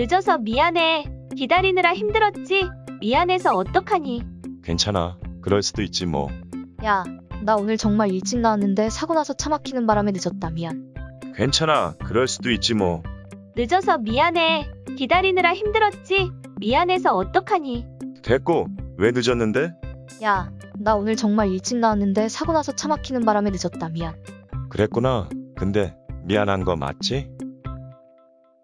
늦어서 미안해. 기다리느라 힘들었지? 미안해서 어떡하니? 괜찮아. 그럴 수도 있지 뭐. 야, 나 오늘 정말 일찍 나왔는데 사고 나서 차 막히는 바람에 늦었다. 미안. 괜찮아. 그럴 수도 있지 뭐. 늦어서 미안해. 기다리느라 힘들었지? 미안해서 어떡하니? 됐고. 왜 늦었는데? 야, 나 오늘 정말 일찍 나왔는데 사고 나서 차 막히는 바람에 늦었다. 미안. 그랬구나. 근데 미안한 거 맞지?